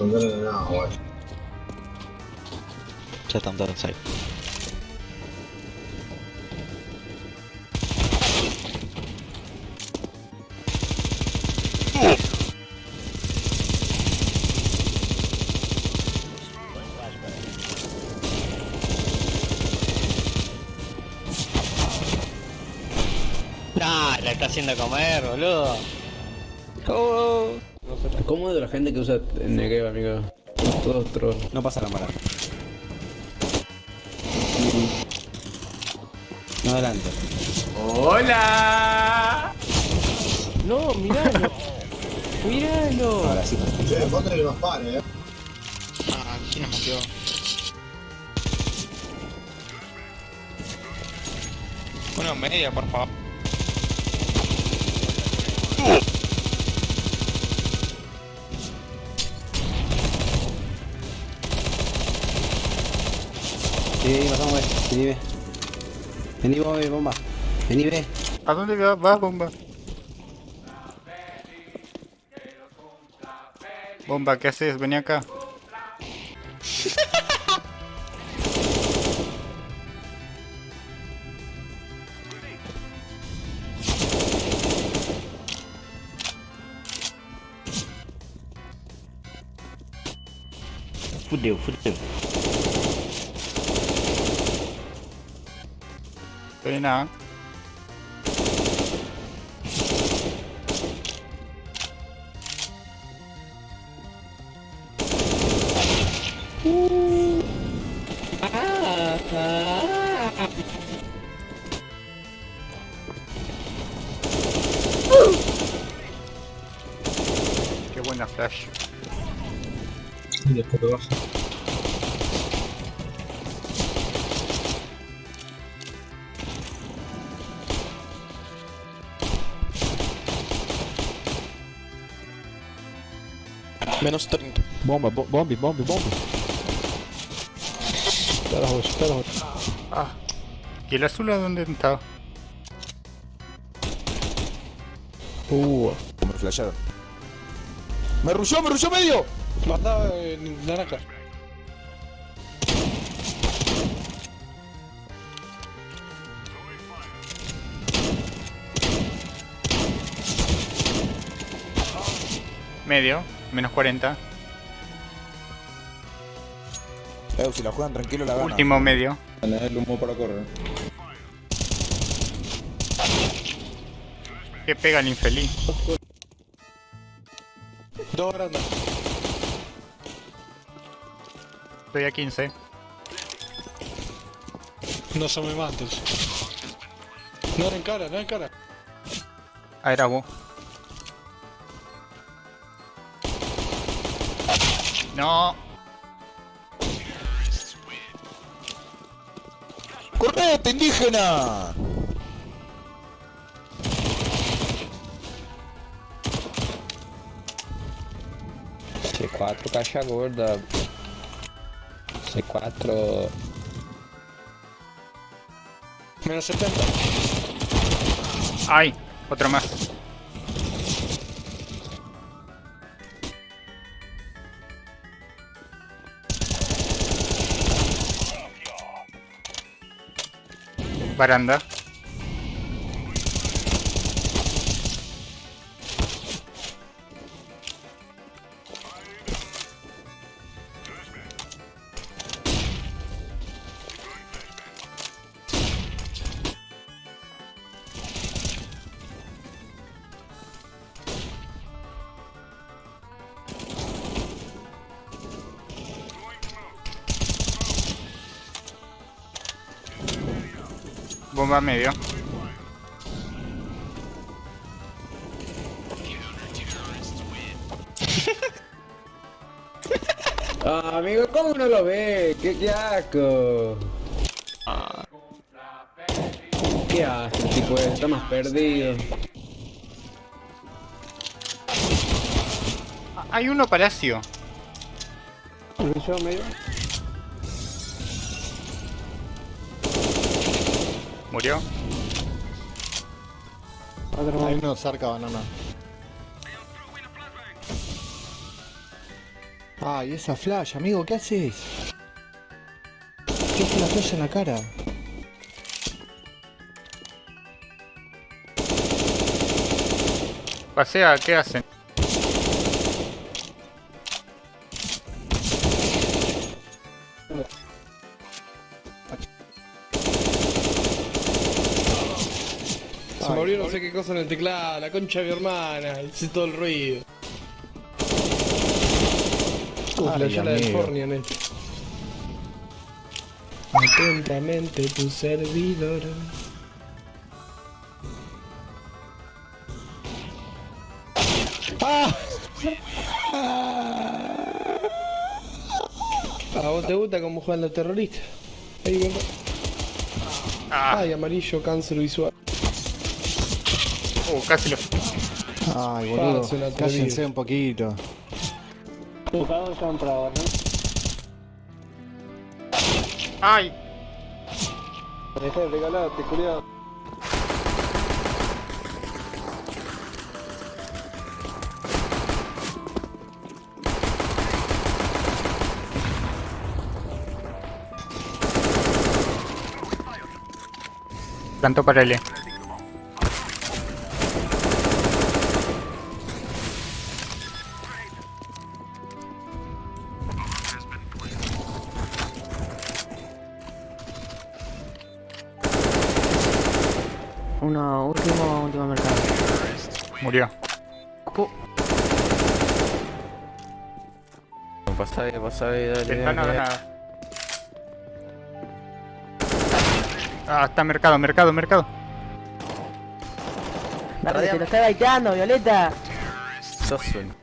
No tiene nada, guay. Ya están todos ahí. Nah, la está haciendo comer, boludo. Oh. ¿Cómo es de la gente que usa Negev, amigo? Todos trolls. No pasa la mala. No adelante. ¡Hola! No, miralo. miralo. Ahora sí. Che, vos tenés que nos pare, eh. Ah, ¿quién nos metió? Uno media, por favor. Sí, pasamos, ve. Vení, ve. Vení, vos, ve, bomba. Vení, ve. ¿A dónde va- vas, bomba? Bomba, ¿qué haces? Vení acá. Fudeu, fudeu. Estoy nada. Qué buena flash. Y después te baja. Menos 30. Bomba, bo bombe, bombe, bombe. Espera roxa, espera roxa. Ah. ¿Y el azul a dónde está? Boa. Me flasharon. ¡Me rushó, me rushó medio! Mata eh, naranja. Medio, menos 40. Eh, si la juegan tranquilo la ganan. Último medio. Tenés el humo para correr. Que pega el infeliz. Dos grandes. Estoy a 15. No se me mates. No en cara, no en cara. Ah, era vos. No. ¡Correte, indígena! C4 caixa gorda. C4. Menos 70. Ay, otro más. Baranda. Bomba medio. Ah, amigo, ¿cómo no lo ve? ¿Qué, qué asco? ¿Qué hace el tipo? Está más perdido. Hay uno palacio. Yo medio. Murió. Hay uno cerca banana. Ay, esa flash, amigo, ¿qué haces? ¿Qué hace la flash en la cara? Pasea, ¿qué hacen? Se me abrió no sé qué cosa en el teclado, la concha de mi hermana, hice todo el ruido. Uf, la Ay, llala del amigo. Fornia, net. Atentamente tu servidor. ¡Ah! ¿A vos te gusta cómo juegan los terroristas? Ahí. Ah, Ay, amarillo, cáncer visual. Uh, casi lo... Ay, boludo, Pase una cállense un poquito. ¡Ay! regalate, culiado. Plantó para L. Uno, último, último mercado. Murió. Pasá ahí, pasá ahí, dale. Ventana dale. nada. Ah, está mercado, mercado, mercado. Dale, te lo está baiteando, Violeta. Sos un...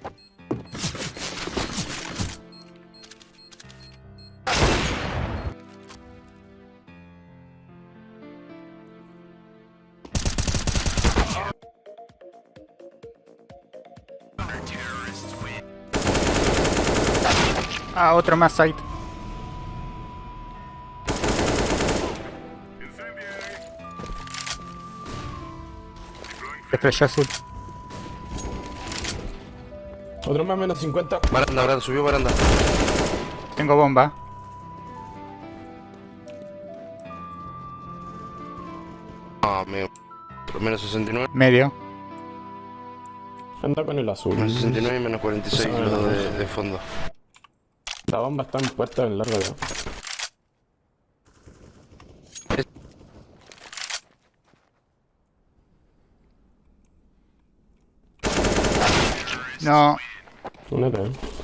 Ah, otro más site. Estrella azul. Otro más menos 50. Baranda, baranda, subió baranda. Tengo bomba. Ah, amigo. Menos 69. Medio. Anda con el azul. Menos 69 y menos 46 Ah, los de, de fondo. La bomba está en puesta en largo de. No. Únete, eh.